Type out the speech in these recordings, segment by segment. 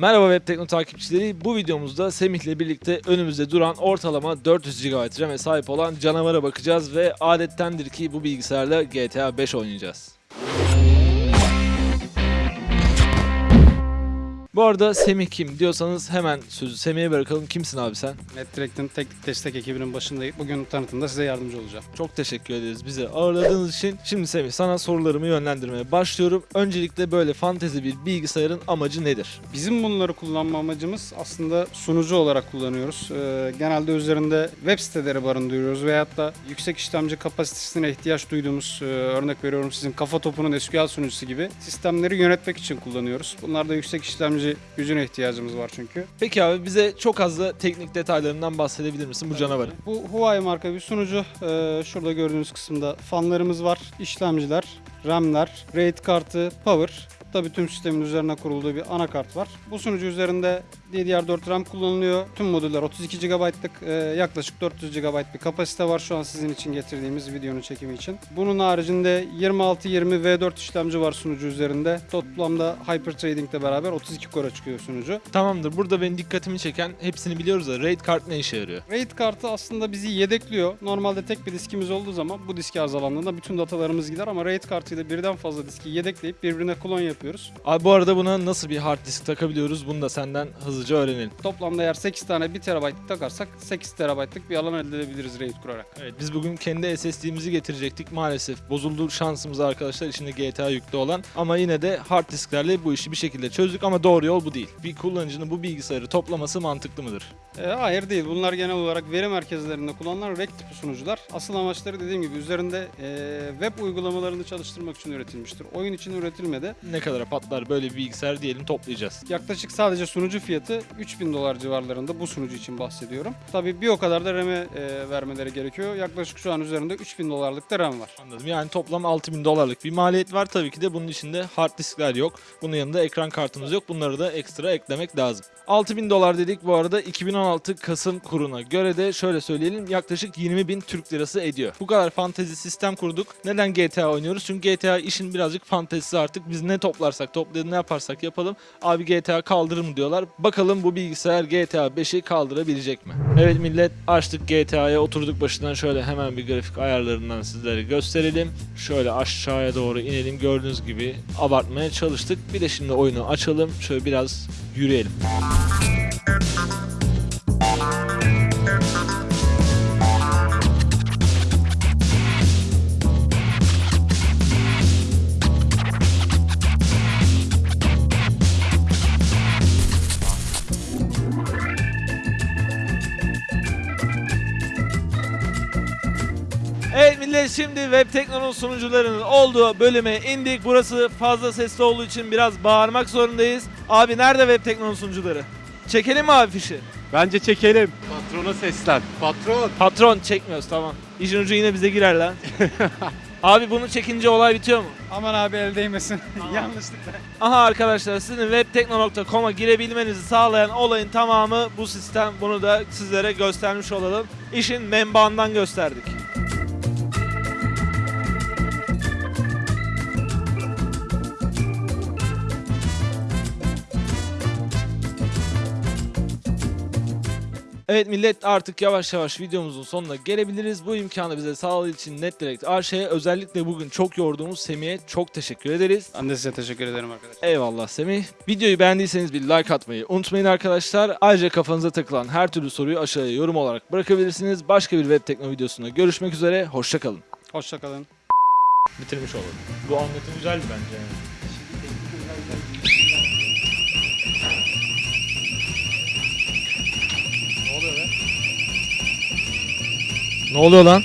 Merhaba Web Tekno takipçileri. Bu videomuzda Semih ile birlikte önümüzde duran ortalama 400 GB RAM'e sahip olan canavara bakacağız ve adettendir ki bu bilgisayarla GTA 5 oynayacağız. Bu arada Semih kim diyorsanız hemen sözü Semih'e bırakalım. Kimsin abi sen? NetDirect'in teknik destek ekibinin başındayım. Bugün tanıtımda size yardımcı olacağım. Çok teşekkür ederiz bizi ağırladığınız için. Şimdi Semih sana sorularımı yönlendirmeye başlıyorum. Öncelikle böyle fantezi bir bilgisayarın amacı nedir? Bizim bunları kullanma amacımız aslında sunucu olarak kullanıyoruz. Ee, genelde üzerinde web siteleri barındırıyoruz veyahut da yüksek işlemci kapasitesine ihtiyaç duyduğumuz, e, örnek veriyorum sizin kafa topunun SQL sunucusu gibi sistemleri yönetmek için kullanıyoruz. Bunlarda yüksek işlemci gücüne ihtiyacımız var çünkü. Peki abi bize çok az da teknik detaylarından bahsedebilir misin bu canavarın? Bu Huawei marka bir sunucu. Ee, şurada gördüğünüz kısımda fanlarımız var, işlemciler, RAM'ler, RAID kartı, power. Tabii tüm sistemin üzerine kurulduğu bir anakart var. Bu sunucu üzerinde DDR4 RAM kullanılıyor. Tüm modüller 32 GB'lık e, yaklaşık 400 GB bir kapasite var şu an sizin için getirdiğimiz videonun çekimi için. Bunun haricinde 2620 V4 işlemci var sunucu üzerinde. Toplamda Hyperthreading ile beraber 32 core çıkıyor sunucu. Tamamdır. Burada benim dikkatimi çeken hepsini biliyoruz da RAID kart ne işe yarıyor? RAID kartı aslında bizi yedekliyor. Normalde tek bir diskimiz olduğu zaman bu diski arızalandığında bütün datalarımız gider ama RAID kartıyla birden fazla diski yedekleyip birbirine klon yapıyoruz. Abi bu arada buna nasıl bir hard disk takabiliyoruz? Bunu da senden hızlıca öğrenelim. Toplamda eğer 8 tane 1 TB'lık takarsak 8 TB'lık bir alan elde edebiliriz RAID kurarak. Evet biz bugün kendi SSD'mizi getirecektik. Maalesef bozuldu şansımız arkadaşlar içinde GTA yüklü olan. Ama yine de hard disklerle bu işi bir şekilde çözdük ama doğru yol bu değil. Bir kullanıcının bu bilgisayarı toplaması mantıklı mıdır? Ee, hayır değil. Bunlar genel olarak veri merkezlerinde kullanılan RAC tipi sunucular. Asıl amaçları dediğim gibi üzerinde e, web uygulamalarını çalıştırmak için üretilmiştir. Oyun için üretilmedi. Ne kadara patlar böyle bir bilgisayar diyelim toplayacağız. Yaklaşık sadece sunucu fiyatı 3000 dolar civarlarında bu sunucu için bahsediyorum. Tabii bir o kadar da RAM'e e, vermeleri gerekiyor. Yaklaşık şu an üzerinde 3000 dolarlık da RAM var. Anladım. Yani toplam 6000 dolarlık bir maliyet var. Tabii ki de bunun içinde hard diskler yok. Bunun yanında ekran kartımız yok. Bunları da ekstra eklemek lazım. 6000 dolar dedik bu arada 2016 Kasım kuruna göre de şöyle söyleyelim yaklaşık 20 bin Türk lirası ediyor. Bu kadar fantezi sistem kurduk. Neden GTA oynuyoruz? Çünkü GTA işin birazcık fantezisi artık. Biz ne toplarsak toplayalım ne yaparsak yapalım. Abi GTA kaldırır mı diyorlar. Bakalım bu bilgisayar GTA 5'i kaldırabilecek mi? Evet millet açtık GTA'ya oturduk başından şöyle hemen bir grafik ayarlarından sizlere gösterelim. Şöyle aşağıya doğru inelim. Gördüğünüz gibi abartmaya çalıştık. Bir de şimdi oyunu açalım. Şöyle biraz yürüyelim. Evet millet şimdi Web Tekno'nun sunucularının olduğu bölüme indik. Burası fazla sesli olduğu için biraz bağırmak zorundayız. Abi nerede Web Tekno'nun sunucuları? Çekelim mi abi fişi? Bence çekelim. Patrona seslen. Patron. Patron çekmiyoruz tamam. İşin ucu yine bize girer lan. abi bunu çekince olay bitiyor mu? Aman abi el değmesin. Yanlışlıkla. Aha arkadaşlar sizin webtekno.com'a girebilmenizi sağlayan olayın tamamı bu sistem. Bunu da sizlere göstermiş olalım. İşin menbaından gösterdik. Evet millet artık yavaş yavaş videomuzun sonuna gelebiliriz. Bu imkanı bize sağladığı için NetDirect Arşe'ye özellikle bugün çok yorduğumuz Semih'e çok teşekkür ederiz. Ben de size teşekkür ederim arkadaşlar. Eyvallah Semih. Videoyu beğendiyseniz bir like atmayı unutmayın arkadaşlar. Ayrıca kafanıza takılan her türlü soruyu aşağıya yorum olarak bırakabilirsiniz. Başka bir web tekno videosunda görüşmek üzere. Hoşçakalın. Hoşçakalın. Bitirmiş olalım. Bu anlatım güzel bence. Ne oluyor lan?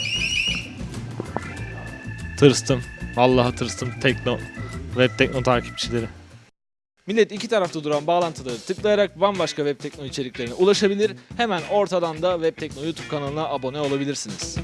Tırstım. Vallahi tırstım tekno. Web tekno takipçileri. Millet iki tarafta duran bağlantıları tıklayarak bambaşka web tekno içeriklerine ulaşabilir. Hemen ortadan da web tekno YouTube kanalına abone olabilirsiniz.